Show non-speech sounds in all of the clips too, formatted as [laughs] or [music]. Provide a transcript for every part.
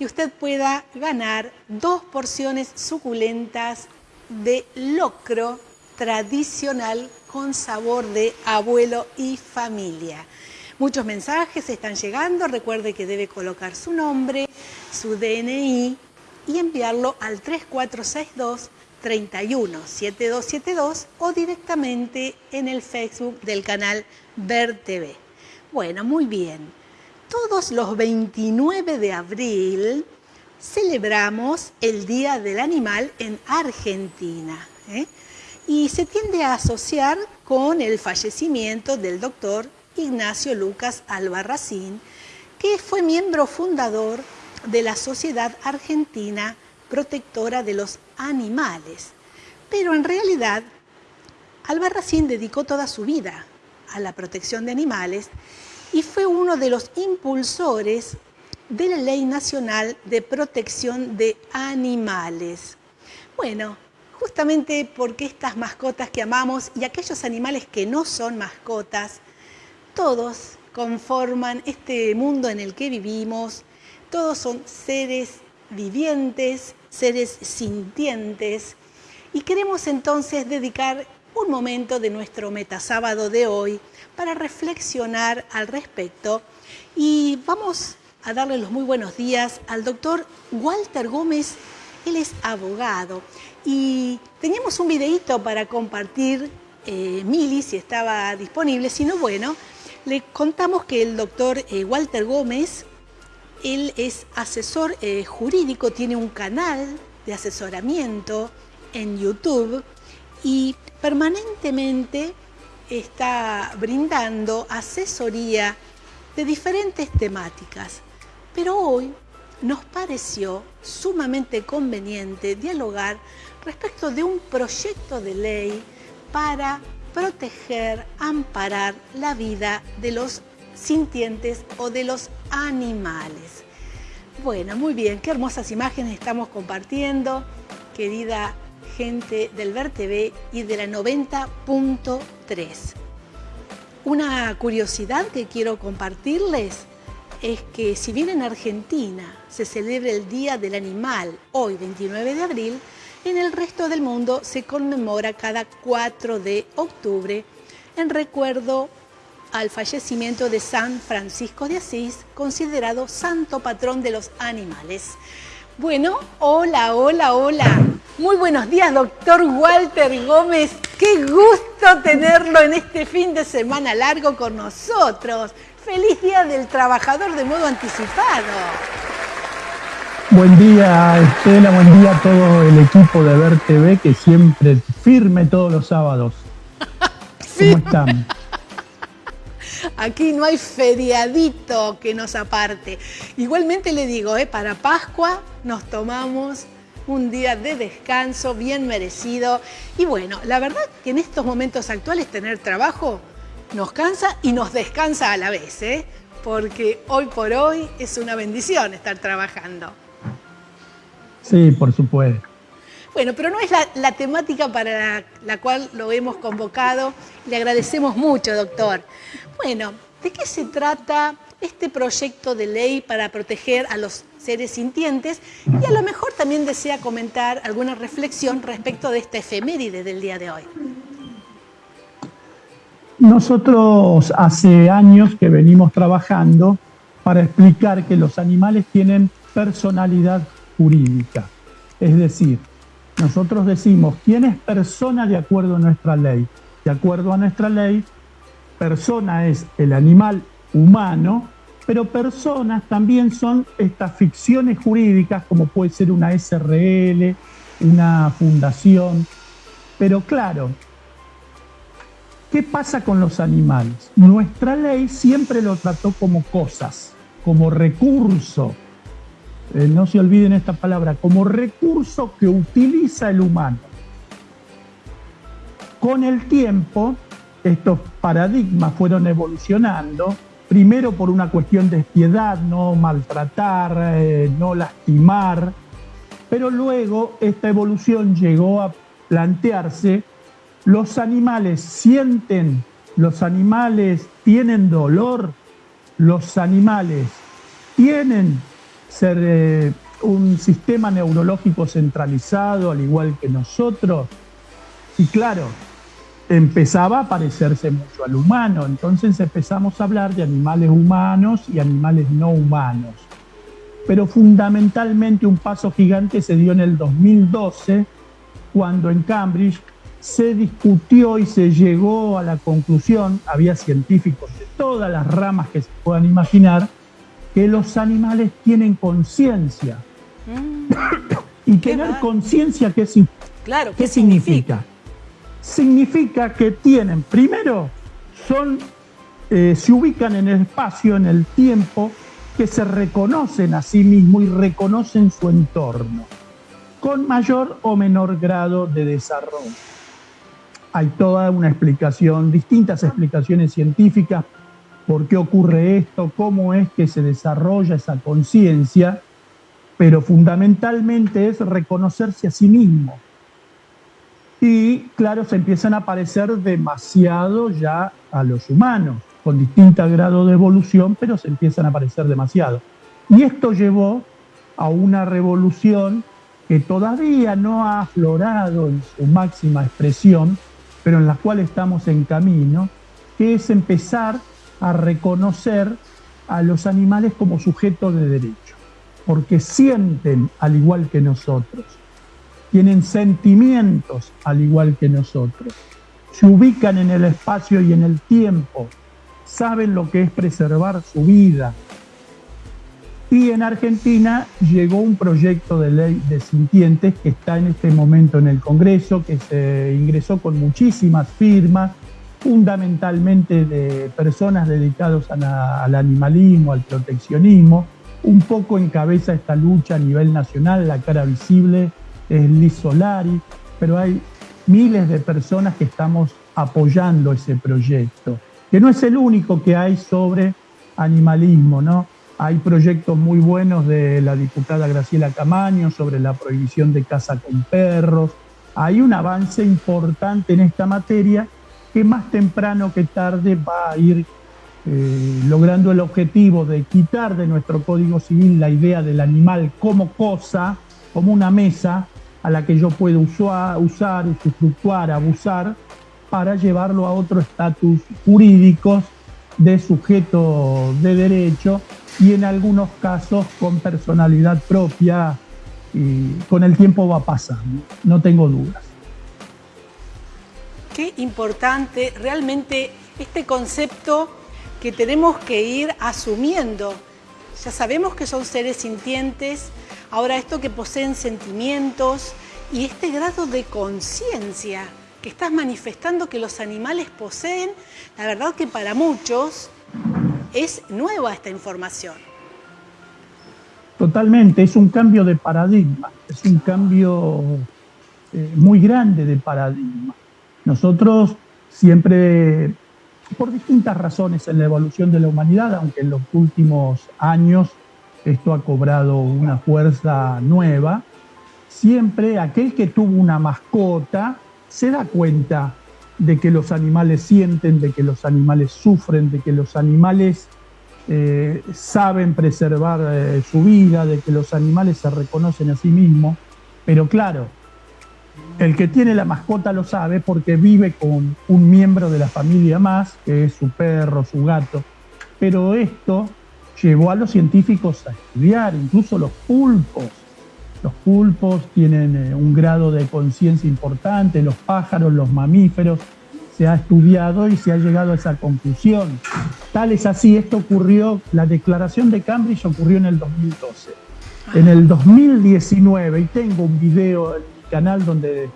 que usted pueda ganar dos porciones suculentas de locro tradicional con sabor de abuelo y familia. Muchos mensajes están llegando, recuerde que debe colocar su nombre, su DNI y enviarlo al 3462 317272 o directamente en el Facebook del canal Ver TV. Bueno, muy bien. Todos los 29 de abril celebramos el Día del Animal en Argentina. ¿eh? Y se tiende a asociar con el fallecimiento del doctor Ignacio Lucas Albarracín, que fue miembro fundador de la Sociedad Argentina Protectora de los Animales. Pero en realidad, Albarracín dedicó toda su vida a la protección de animales y fue uno de los impulsores de la Ley Nacional de Protección de Animales. Bueno, justamente porque estas mascotas que amamos y aquellos animales que no son mascotas, todos conforman este mundo en el que vivimos, todos son seres vivientes, seres sintientes, y queremos entonces dedicar un momento de nuestro metasábado de hoy para reflexionar al respecto. Y vamos a darle los muy buenos días al doctor Walter Gómez. Él es abogado. Y teníamos un videíto para compartir, eh, Mili, si estaba disponible, si no, bueno, le contamos que el doctor eh, Walter Gómez, él es asesor eh, jurídico, tiene un canal de asesoramiento en YouTube y permanentemente está brindando asesoría de diferentes temáticas. Pero hoy nos pareció sumamente conveniente dialogar respecto de un proyecto de ley para proteger, amparar la vida de los sintientes o de los animales. Bueno, muy bien, qué hermosas imágenes estamos compartiendo, querida del Ver TV y de la 90.3. Una curiosidad que quiero compartirles es que si bien en Argentina se celebra el Día del Animal hoy 29 de abril, en el resto del mundo se conmemora cada 4 de octubre en recuerdo al fallecimiento de San Francisco de Asís, considerado santo patrón de los animales. Bueno, hola, hola, hola. Muy buenos días, doctor Walter Gómez. Qué gusto tenerlo en este fin de semana largo con nosotros. Feliz Día del Trabajador de modo anticipado. Buen día, Estela, buen día a todo el equipo de Ver TV que siempre firme todos los sábados. [laughs] ¿Cómo están? Aquí no hay feriadito que nos aparte. Igualmente le digo, ¿eh? para Pascua nos tomamos un día de descanso bien merecido. Y bueno, la verdad que en estos momentos actuales tener trabajo nos cansa y nos descansa a la vez, ¿eh? porque hoy por hoy es una bendición estar trabajando. Sí, por supuesto. Bueno, pero no es la, temática para la, cual lo hemos convocado. Le agradecemos mucho, doctor. Bueno, ¿de qué se trata este proyecto de ley para proteger a los seres sintientes? Y a lo mejor también desea comentar alguna reflexión respecto de esta efeméride del día de hoy. Nosotros hace años que venimos trabajando para explicar que los animales tienen personalidad jurídica. Es decir, nosotros decimos quién es persona de acuerdo a nuestra ley. De acuerdo a nuestra ley, persona es el animal humano, pero personas también son estas ficciones jurídicas como puede ser una SRL, una fundación. Pero claro, ¿qué pasa con los animales? Nuestra ley siempre lo trató como cosas, como recurso, eh, no se olviden esta palabra, como recurso que utiliza el humano. Con el tiempo, estos paradigmas fueron evolucionando, primero por una cuestión de piedad, no maltratar, eh, no lastimar, pero luego esta evolución llegó a plantearse, los animales sienten, los animales tienen dolor, los animales tienen ser eh, un sistema neurológico centralizado, al igual que nosotros. Y claro, empezaba a parecerse mucho al humano, entonces empezamos a hablar de animales humanos y animales no humanos. Pero fundamentalmente un paso gigante se dio en el 2012, cuando en Cambridge se discutió y se llegó a la conclusión, había científicos de todas las ramas que se puedan imaginar, que los animales tienen conciencia. Mm. [coughs] y tener conciencia, ¿qué, claro, ¿qué, significa? significa? Que tienen, primero, son, eh, se ubican en el espacio, en el tiempo, que se reconocen a sí mismos y reconocen su entorno, con mayor o menor grado de desarrollo hay toda una explicación, distintas explicaciones científicas por qué ocurre esto, cómo es que se desarrolla esa conciencia, pero fundamentalmente es reconocerse a sí mismo. Y claro, se empiezan a parecer demasiado ya a los humanos, con distinto grado de evolución, pero se empiezan a parecer demasiado. Y esto llevó a una revolución que todavía no ha aflorado en su máxima expresión, pero en la cual estamos en camino, que es empezar a reconocer a los animales como sujetos de derecho, porque sienten al igual que nosotros, tienen sentimientos al igual que nosotros, se ubican en el espacio y en el tiempo, saben lo que es preservar su vida, y en Argentina llegó un proyecto de ley de sintientes que está en este momento en el Congreso, que se ingresó con muchísimas firmas, fundamentalmente de personas dedicadas al animalismo, al proteccionismo. Un poco encabeza esta lucha a nivel nacional, la cara visible Liz Solari, pero hay miles de personas que estamos apoyando ese proyecto, que no es el único que hay sobre animalismo, ¿no? Hay proyectos muy buenos de la diputada Graciela Camaño sobre la prohibición de caza con perros. Hay un avance importante en esta materia que más temprano que tarde va a ir eh, logrando el objetivo de quitar de nuestro Código Civil la idea del animal como cosa, como una mesa a la que yo puedo usar, usar usufructuar, abusar, para llevarlo a otro estatus jurídico de sujeto de derecho y en algunos casos con personalidad propia y con el tiempo va pasar, no tengo dudas. Qué importante realmente este concepto que tenemos que ir asumiendo. Ya sabemos que son seres sintientes, ahora esto que poseen sentimientos y este grado de conciencia que estás manifestando que los animales poseen, la verdad que para muchos es nueva esta información. Totalmente, es un cambio de paradigma, es un cambio eh, muy grande de paradigma. Nosotros siempre, por distintas razones en la evolución de la humanidad, aunque en los últimos años esto ha cobrado una fuerza nueva, siempre aquel que tuvo una mascota se da cuenta de que los animales sienten, de que los animales sufren, de que los animales eh, saben preservar eh, su vida, de que los animales se reconocen a sí mismos. Pero claro, el que tiene la mascota lo sabe porque vive con un miembro de la familia más, que es su perro, su gato. Pero esto llevó a los científicos a estudiar, incluso los pulpos. Los pulpos tienen eh, un grado de conciencia importante, los pájaros, los mamíferos, se ha estudiado y se ha llegado a esa conclusión. Tal es así, esto ocurrió, la declaración de Cambridge ocurrió en el 2012. En el 2019, y tengo un video en mi canal donde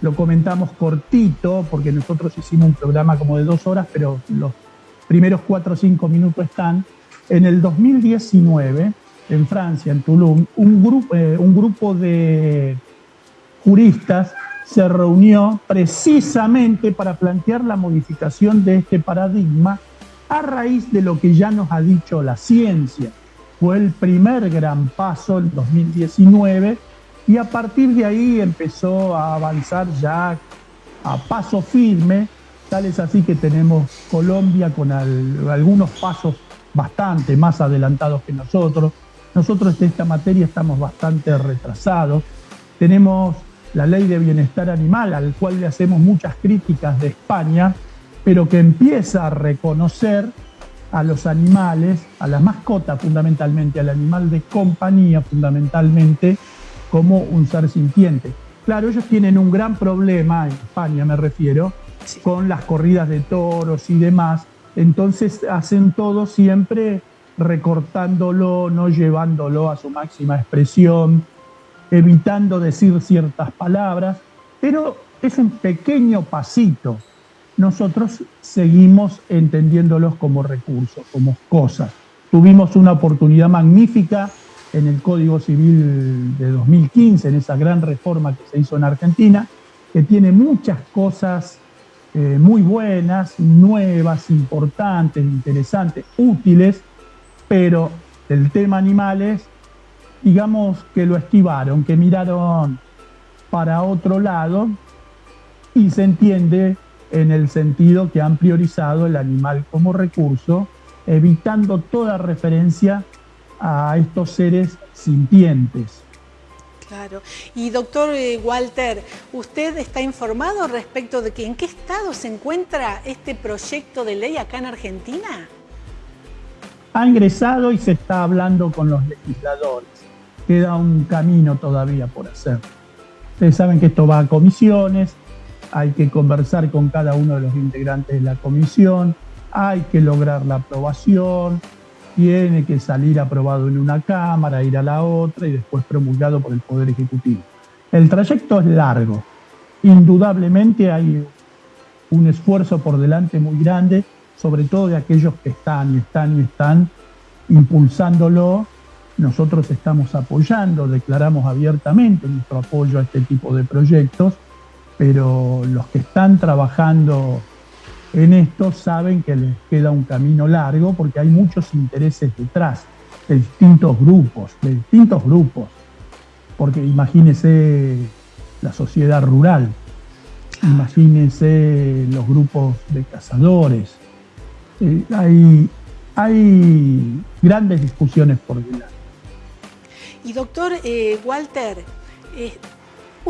lo comentamos cortito, porque nosotros hicimos un programa como de dos horas, pero los primeros cuatro o cinco minutos están. En el 2019, en Francia, en grupo, eh, un grupo de juristas se reunió precisamente para plantear la modificación de este paradigma a raíz de lo que ya nos ha dicho la ciencia. Fue el primer gran paso en 2019 y a partir de ahí empezó a avanzar ya a paso firme, tal es así que tenemos Colombia con algunos pasos bastante más adelantados que nosotros, Nosotros en esta materia estamos bastante retrasados. Tenemos la ley de bienestar animal, al cual le hacemos muchas críticas de España, pero que empieza a reconocer a los animales, a la mascota fundamentalmente, al animal de compañía fundamentalmente, como un ser sintiente. Claro, ellos tienen un gran problema, en España me refiero, con las corridas de toros y demás, entonces hacen todo siempre recortándolo, no llevándolo a su máxima expresión, evitando decir ciertas palabras, pero es un pequeño pasito. Nosotros seguimos entendiéndolos como recursos, como cosas. Tuvimos una oportunidad magnífica en el Código Civil de 2015, en esa gran reforma que se hizo en Argentina, que tiene muchas cosas eh, muy buenas, nuevas, importantes, interesantes, útiles, pero el tema animales digamos que lo esquivaron, que miraron para otro lado y se entiende en el sentido que han priorizado el animal como recurso, evitando toda referencia a estos seres sintientes. Claro. Y doctor eh, Walter, ¿usted está informado respecto de que en qué estado se encuentra este proyecto de ley acá en Argentina? Ha ingresado y se está hablando con los legisladores queda un camino todavía por hacer. Ustedes saben que esto va a comisiones, hay que conversar con cada uno de los integrantes de la comisión, hay que lograr la aprobación, tiene que salir aprobado en una Cámara, ir a la otra y después promulgado por el Poder Ejecutivo. El trayecto es largo, indudablemente hay un esfuerzo por delante muy grande, sobre todo de aquellos que están y están y están impulsándolo nosotros estamos apoyando, declaramos abiertamente nuestro apoyo a este tipo de proyectos, pero los que están trabajando en esto saben que les queda un camino largo porque hay muchos intereses detrás de distintos grupos, de distintos grupos. Porque imagínense la sociedad rural, imagínense los grupos de cazadores. Eh, hay, hay grandes discusiones por delante. Y doctor eh, Walter, eh,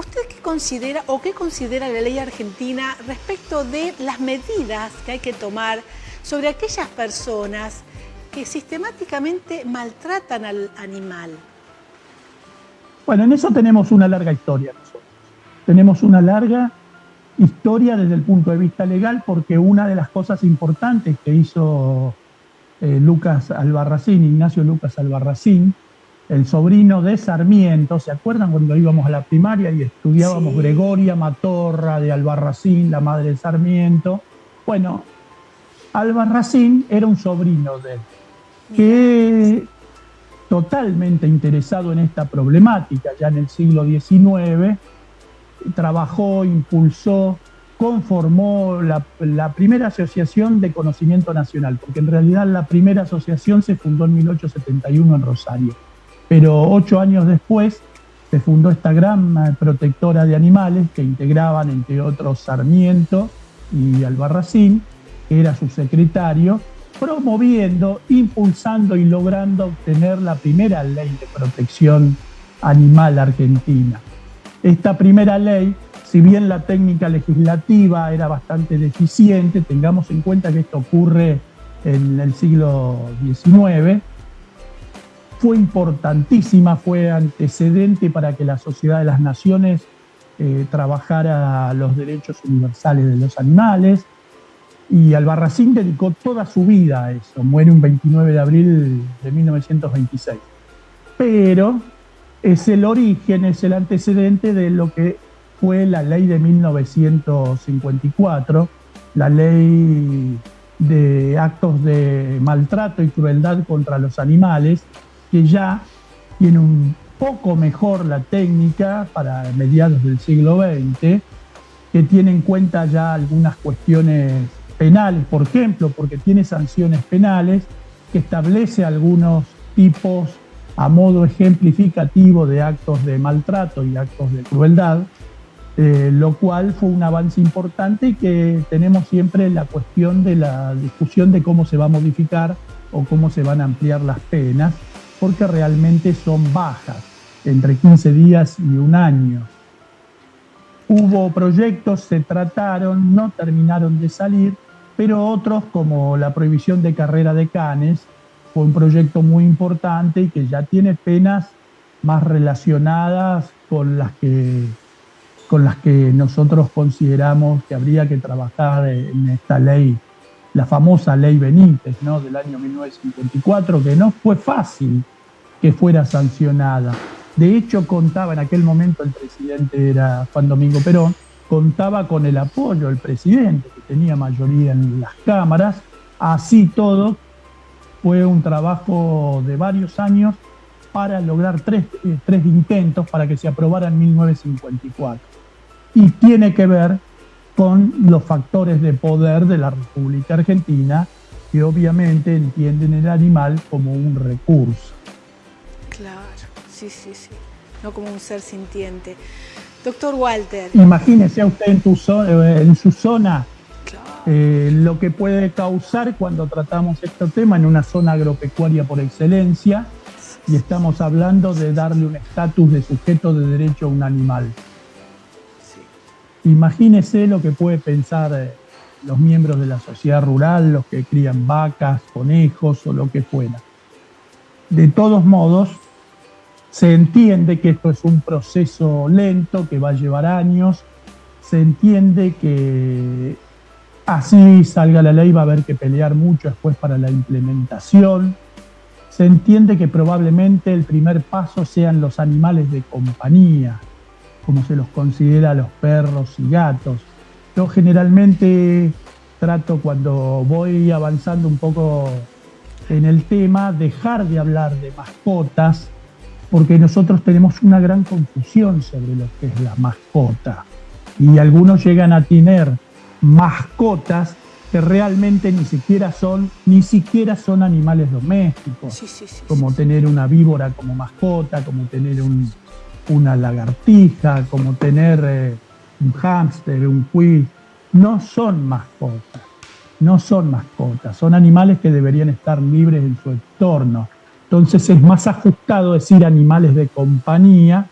¿usted qué considera o qué considera la ley argentina respecto de las medidas que hay que tomar sobre aquellas personas que sistemáticamente maltratan al animal? Bueno, en eso tenemos una larga historia nosotros. Tenemos una larga historia desde el punto de vista legal porque una de las cosas importantes que hizo eh, Lucas Albarracín, Ignacio Lucas Albarracín, el sobrino de Sarmiento, ¿se acuerdan cuando íbamos a la primaria y estudiábamos Gregoria Matorra de Albarracín, la madre de Sarmiento? Bueno, Albarracín era un sobrino de él, que totalmente interesado en esta problemática ya en el siglo XIX, trabajó, impulsó, conformó la, la, primera asociación de conocimiento nacional, porque en realidad la primera asociación se fundó en 1871 en Rosario pero ocho años después se fundó esta gran protectora de animales que integraban, entre otros, Sarmiento y Albarracín, que era su secretario, promoviendo, impulsando y logrando obtener la primera ley de protección animal argentina. Esta primera ley, si bien la técnica legislativa era bastante deficiente, tengamos en cuenta que esto ocurre en el siglo XIX, fue importantísima, fue antecedente para que la Sociedad de las Naciones eh, trabajara los derechos universales de los animales. Y Albarracín dedicó toda su vida a eso, muere un 29 de abril de 1926. Pero es el origen, es el antecedente de lo que fue la ley de 1954, la ley de actos de maltrato y crueldad contra los animales, que ya tiene un poco mejor la técnica para mediados del siglo XX, que tiene en cuenta ya algunas cuestiones penales, por ejemplo, porque tiene sanciones penales, que establece algunos tipos a modo ejemplificativo de actos de maltrato y actos de crueldad, eh, lo cual fue un avance importante y que tenemos siempre la cuestión de la discusión de cómo se va a modificar o cómo se van a ampliar las penas porque realmente son bajas, entre 15 días y un año. Hubo proyectos, se trataron, no terminaron de salir, pero otros como la prohibición de carrera de canes fue un proyecto muy importante y que ya tiene penas más relacionadas con las que con las que nosotros consideramos que habría que trabajar en esta ley, la famosa ley Benítez, ¿no? del año 1954, que no fue fácil que fuera sancionada. De hecho, contaba en aquel momento el presidente era Juan Domingo Perón, contaba con el apoyo del presidente, que tenía mayoría en las cámaras. Así todo, fue un trabajo de varios años para lograr tres, eh, tres intentos para que se aprobara en 1954 y tiene que ver con los factores de poder de la República Argentina que obviamente entienden el animal como un recurso. Claro, sí, sí, sí, no como un ser sintiente. Doctor Walter. Imagínese a usted en, tu eh, en su zona eh, lo que puede causar cuando tratamos este tema en una zona agropecuaria por excelencia y estamos hablando de darle un estatus de sujeto de derecho a un animal. Imagínese lo que puede pensar eh, los miembros de la sociedad rural, los que crían vacas, conejos o lo que fuera. De todos modos, se entiende que esto es un proceso lento que va a llevar años, se entiende que así salga la ley va a haber que pelear mucho después para la implementación, se entiende que probablemente el primer paso sean los animales de compañía, como se los considera a los perros y gatos. Yo generalmente trato cuando voy avanzando un poco en el tema, dejar de hablar de mascotas, porque nosotros tenemos una gran confusión sobre lo que es la mascota. Y algunos llegan a tener mascotas que realmente ni siquiera son, ni siquiera son animales domésticos, como tener una víbora como mascota, como tener un, una lagartija, como tener eh, un hámster, un quiz, no son mascotas, no son mascotas, son animales que deberían estar libres en su entorno. Entonces es más ajustado decir animales de compañía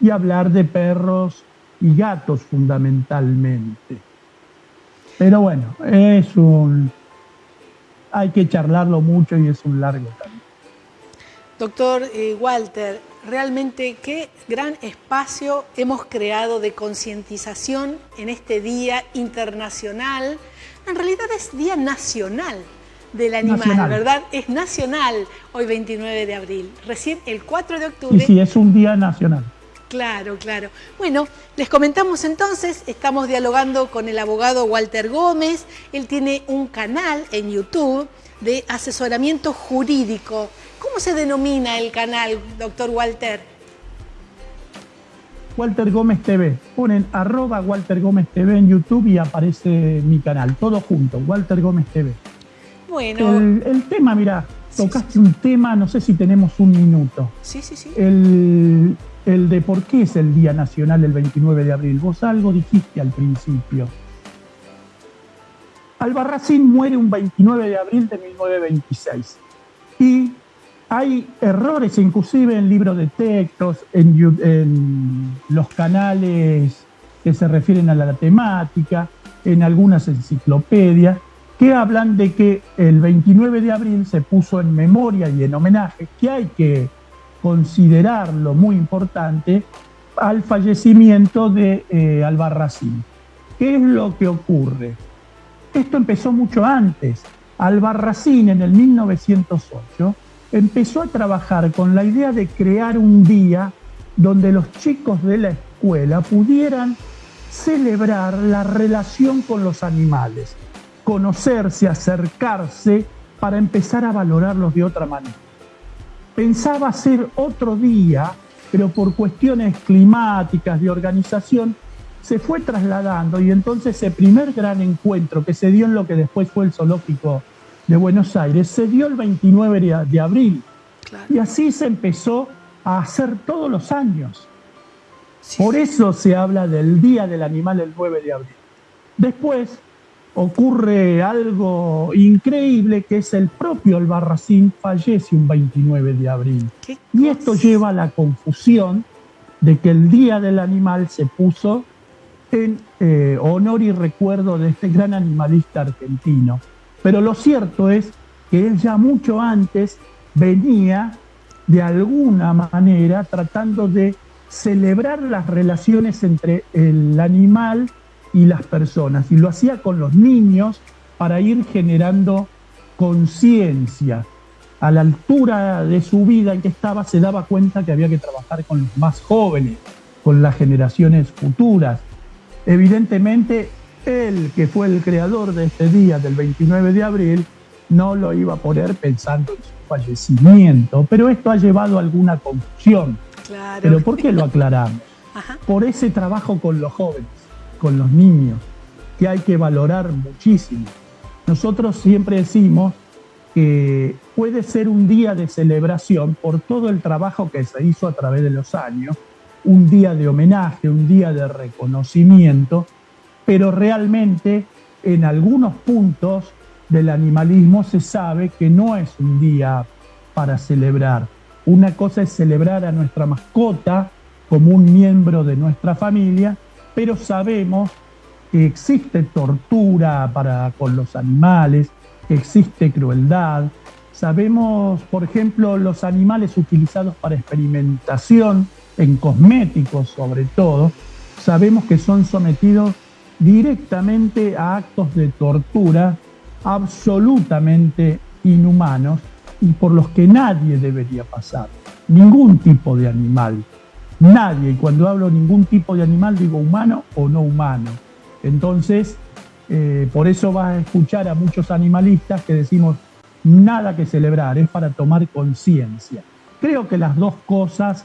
y hablar de perros y gatos fundamentalmente. Pero bueno, es un... hay que charlarlo mucho y es un largo camino. Doctor eh, Walter, realmente qué gran espacio hemos creado de concientización en este Día Internacional. En realidad es Día Nacional del Animal, ¿verdad? Es nacional hoy 29 de abril. Recién el 4 de octubre... Sí, sí, es un día nacional. Claro, claro. Bueno, les comentamos entonces, estamos dialogando con el abogado Walter Gómez. Él tiene un canal en YouTube de asesoramiento jurídico ¿Cómo se denomina el canal, doctor Walter? Walter Gómez TV. Ponen arroba Walter Gómez TV en YouTube y aparece mi canal, todo junto, Walter Gómez TV. Bueno. El, tema, mira, tocaste un tema, no sé si tenemos un minuto. Sí, sí, sí. El, el de por qué es el Día Nacional el 29 de abril. Vos algo dijiste al principio. Albarracín muere un 29 de abril de 1926 y hay errores inclusive en libros de textos, en, los canales que se refieren a la temática, en algunas enciclopedias, que hablan de que el 29 de abril se puso en memoria y en homenaje, que hay que considerarlo muy importante, al fallecimiento de eh, Albarracín. ¿Qué es lo que ocurre? Esto empezó mucho antes. Albarracín en el 1908 empezó a trabajar con la idea de crear un día donde los chicos de la escuela pudieran celebrar la relación con los animales, conocerse, acercarse para empezar a valorarlos de otra manera. Pensaba hacer otro día, pero por cuestiones climáticas, de organización, se fue trasladando y entonces ese primer gran encuentro que se dio en lo que después fue el zoológico de Buenos Aires se dio el 29 de abril. Y así se empezó a hacer todos los años. Por eso se habla del Día del Animal el 9 de abril. Después, ocurre algo increíble que es el propio Albarracín fallece un 29 de abril. Y esto lleva a la confusión de que el Día del Animal se puso en eh, honor y recuerdo de este gran animalista argentino. Pero lo cierto es que él ya mucho antes venía de alguna manera tratando de celebrar las relaciones entre el animal y las personas. Y lo hacía con los niños para ir generando conciencia. A la altura de su vida en que estaba, se daba cuenta que había que trabajar con los más jóvenes, con las generaciones futuras. Evidentemente, él, que fue el creador de este día del 29 de abril, no lo iba a poner pensando en su fallecimiento, pero esto ha llevado a alguna confusión. Pero ¿por qué lo aclaramos? Por ese trabajo con los jóvenes, con los niños, que hay que valorar muchísimo. Nosotros siempre decimos que puede ser un día de celebración por todo el trabajo que se hizo a través de los años, un día de homenaje, un día de reconocimiento, pero realmente en algunos puntos del animalismo se sabe que no es un día para celebrar. Una cosa es celebrar a nuestra mascota como un miembro de nuestra familia, pero sabemos que existe tortura para, con los animales, que existe crueldad. Sabemos, por ejemplo, los animales utilizados para experimentación en cosméticos sobre todo, sabemos que son sometidos directamente a actos de tortura absolutamente inhumanos y por los que nadie debería pasar. Ningún tipo de animal. Nadie. Y cuando hablo ningún tipo de animal digo humano o no humano. Entonces, eh, por eso vas a escuchar a muchos animalistas que decimos nada que celebrar, es para tomar conciencia. Creo que las dos cosas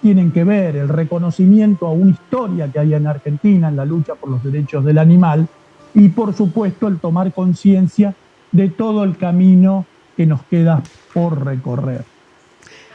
tienen que ver, el reconocimiento a una historia que hay en Argentina en la lucha por los derechos del animal y por supuesto el tomar conciencia de todo el camino que nos queda por recorrer.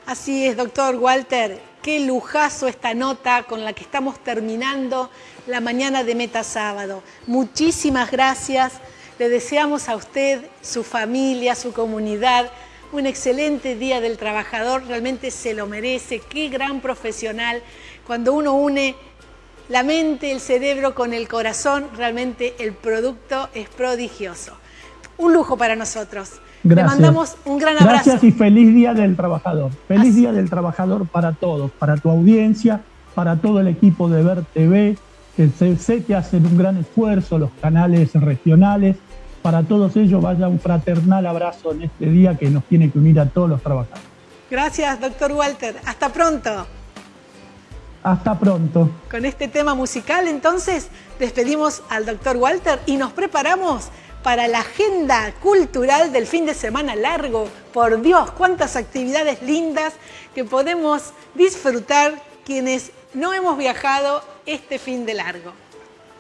Así es, doctor Walter, qué lujazo esta nota con la que estamos terminando la mañana de Meta Sábado. Muchísimas gracias, le deseamos a usted, su familia, su comunidad, un excelente Día del Trabajador, realmente se lo merece, qué gran profesional. Cuando uno une la mente, el cerebro con el corazón, realmente el producto es prodigioso. Un lujo para nosotros. Gracias. Le mandamos un gran abrazo. Gracias y feliz Día del Trabajador. Feliz Día del Trabajador para todos, para tu audiencia, para todo el equipo de Ver TV, que sé que hacen un gran esfuerzo, los canales regionales. Para todos ellos vaya un fraternal abrazo en este día que nos tiene que unir a todos los trabajadores. Gracias, doctor Walter. Hasta pronto. Hasta pronto. Con este tema musical, entonces, despedimos al doctor Walter y nos preparamos para la agenda cultural del fin de semana largo. Por Dios, cuántas actividades lindas que podemos disfrutar quienes no hemos viajado este fin de largo.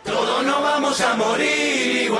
Todos no vamos a morir